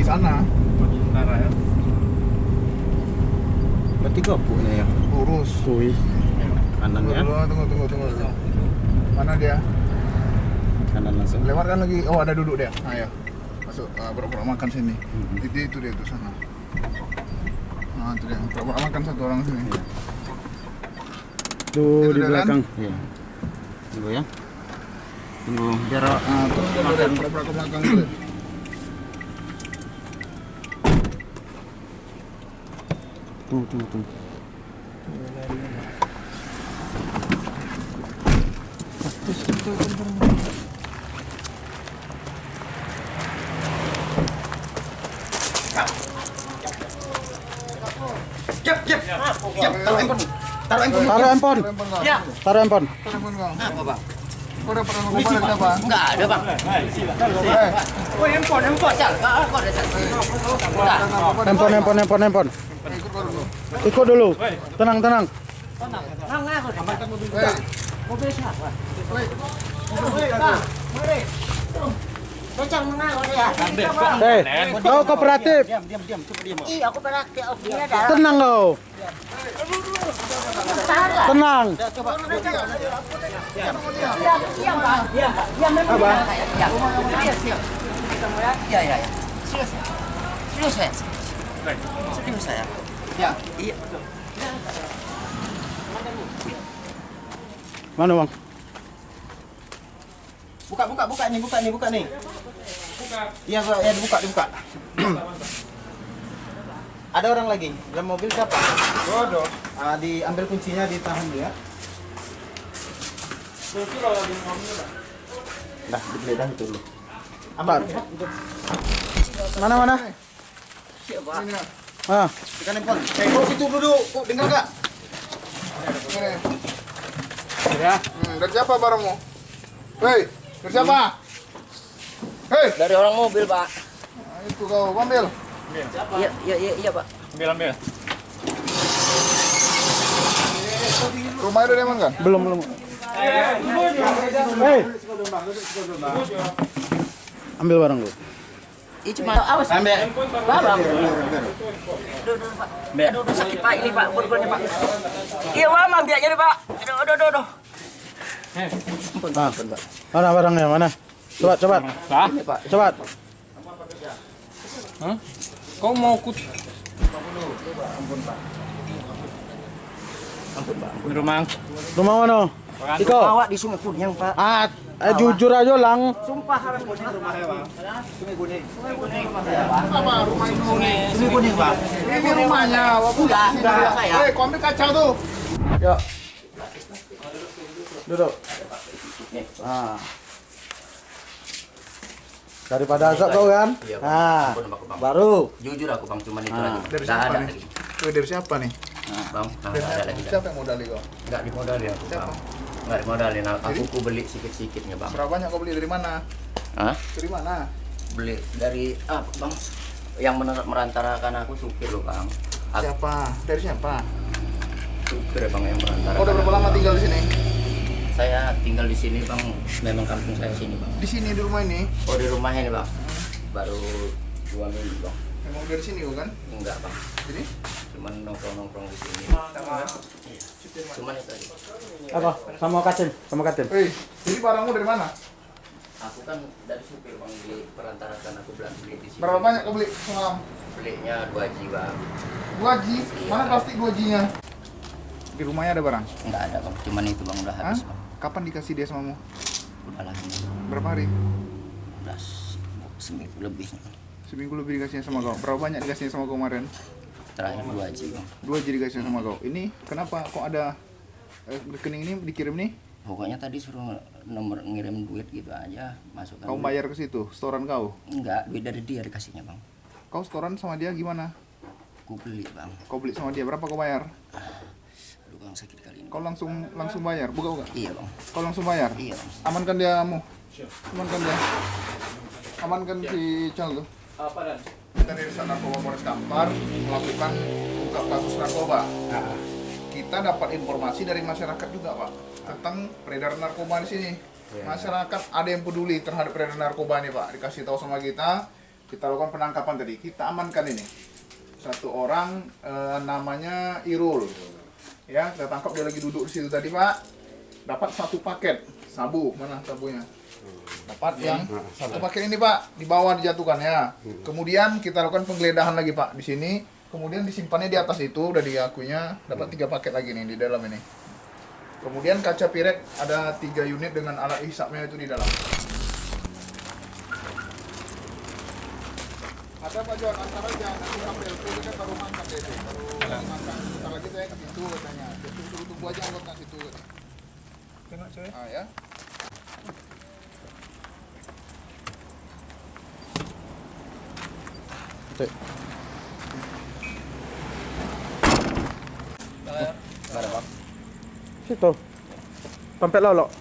dari sana. Sementara ya. Berarti gabuknya ya. Lurus. Kui. Tunggu Kanannya. dulu, tunggu, tunggu, tunggu. dulu. Mana dia? Kanan langsung. Lewat kan lagi. Oh, ada duduk dia. Nah, ya. Masuk, uh, pura-pura makan sini. Mhm. Itu, itu dia, itu sana. Nah, itu dia. Pura-pura makan satu orang sini. Tuh Itu di kan? belakang. Iya. Tunggu ya. Tunggu biar Nah, terus dia makan. pura-pura ke belakang Tuh, tuh, tuh. Jep, jep. Jep, taruh handphone. Taruh handphone. Taruh handphone. Telepon kau. Ya. Taruh handphone. Telepon kau. Bang? Dapat narkoba dari siapa? Enggak ada, Bang. Eh, Oh, handphone, handphone. Cal, kok ada, ada Handphone, handphone, handphone, handphone. Eh, Ikut dulu. Ikut dulu. Tenang, tenang. Eh, Mobil siapa? Woi. Kencang menang ya. Hei, kau kooperatif. Diam, diam, diam. Iya, aku beraktif. Oh, ada. Tenang kau. Tenang. Iya, iya, iya. Serius? Serius? Serius saya? Ya. Iya. Mana bang? Buka, buka, buka nih, buka nih, buka nih. Iya, Pak. Ya, dibuka, dibuka. Ada orang lagi. Dalam mobil siapa? Bodoh. Ah, diambil kuncinya, ditahan dulu ya. Dah, digeledah itu dulu. Pak. Mana mana? Nak. Ah, Tekan handphone. Eh, kok situ duduk? Kok dengar gak? Ini. ya. Hmm, dari siapa barangmu? Hei, dari siapa? Hei, Dari orang mobil, Pak. nah, itu kau ambil. Iya, iya, iya, iya, Pak. Ambil ambil. Rumahnya udah diamankan? belum belum. Hei. Ambil barang lu. Ini cuma awas. Ambil. Bapak. Aduh, aduh, Pak. Aduh, aduh, sakit, Pak. Ini, Pak. Pukul-pukulnya, Pak. Iya, Pak. Mam, biar jadi, Pak. Aduh, aduh, aduh, aduh. Ah. Mana barangnya? Mana? Coba, coba. Hah? Ini, Pak. Coba. Kau mau kut Ampun, Pak. Di rumah? Rumah mana? Iko. Bawa di Sungai Kunyang, Pak. Ah, eh, jujur aja lang. Sumpah, haram kuning rumahnya, Pak. Sungai Kuning. Sungai Kuning. Apa rumah itu? Sungai Kuning, Pak. Ini rumahnya. Sini enggak, dia. saya. Hei, kau ambil kaca tuh. Yuk. Duduk. Ah. Daripada azab kau kan? Iya, Bang. Ah. Ampun, Bang, Bang. Baru. Jujur aku, Bang. Cuman itu Ah. lagi. Dari siapa ada nih? dari siapa nih? Bang, nggak Dari ada lagi. Siapa yang modali kau? Nggak dimodalin aku, Siapa? Bang. Nggak dimodalin. Aku, beli sikit-sikitnya, Bang. Berapa banyak kau beli dari mana? Hah? Dari mana? Beli dari apa, Bang? Yang merantarakan aku supir loh, Bang. Aku Siapa? Dari siapa? supir, Bang, yang merantarakan. Kau udah berapa lama tinggal di sini? Saya tinggal di sini, Bang. Memang kampung saya sini, Bang. Di sini di rumah ini. Oh, di rumah ini, Bang. Baru dua minggu, Bang. Memang dari sini kau kan? Enggak, Bang. Jadi? Cuman nongkrong-nongkrong di sini. Iya. Cuman itu aja. Apa? Sama Katim, sama Katim. Hei, jadi barangmu dari mana? Aku kan dari supir, Bang. Di perantarakan aku bilang beli di sini. Berapa banyak kau beli semalam? Belinya dua jiwa. Dua G. Mana plastik dua G-nya? Di rumahnya ada barang? Enggak ada, Bang. Cuman itu, Bang. Udah Hah? habis, Bang. Kapan dikasih dia samamu? Udah lah. ini. Berapa hari? Udah se- seminggu lebih. Seminggu lebih dikasihnya sama kau. Berapa banyak dikasihnya sama kau kemarin? Terakhir dua jiwa. Bang. Dua G dikasihnya sama kau. Ini kenapa kok ada eh, rekening ini dikirim nih? Pokoknya tadi suruh nomor ngirim duit gitu aja. Masukkan. Kau bayar ke situ, setoran kau. Enggak, duit dari dia dikasihnya, Bang. Kau setoran sama dia gimana? Aku beli, Bang. Kau beli sama dia berapa kau bayar? Aduh, Bang sakit kali ini. Kau langsung langsung bayar, buka buka. Iya, Bang. Kau langsung bayar. Iya, Bang. Amankan dia kamu. Amankan dia. Amankan si Cal tuh. Apa dan? Kita dari Sat Narkoba Polres Kampar melakukan ungkap kasus narkoba. Kita dapat informasi dari masyarakat juga, Pak, tentang peredaran narkoba di sini. Masyarakat ada yang peduli terhadap peredaran narkoba ini, Pak. Dikasih tahu sama kita kita lakukan penangkapan tadi. Kita amankan ini. Satu orang eh, namanya Irul. Ya, kita tangkap dia lagi duduk di situ tadi, Pak. Dapat satu paket sabu. Mana sabunya? Dapat yang satu paket ini, Pak. Di bawah dijatuhkan ya. Kemudian kita lakukan penggeledahan lagi, Pak, di sini. Kemudian disimpannya di atas itu udah diakunya dapat tiga paket lagi nih di dalam ini. Kemudian kaca piret ada tiga unit dengan alat hisapnya itu di dalam. Ada Pak John, antar aja nanti sampai itu kita ke rumah makan deh. Baru makan. Lagi saya ke situ katanya. Tunggu tunggu aja anggota situ. Tengok coy. Ah ya. Situ. Pampet lolok.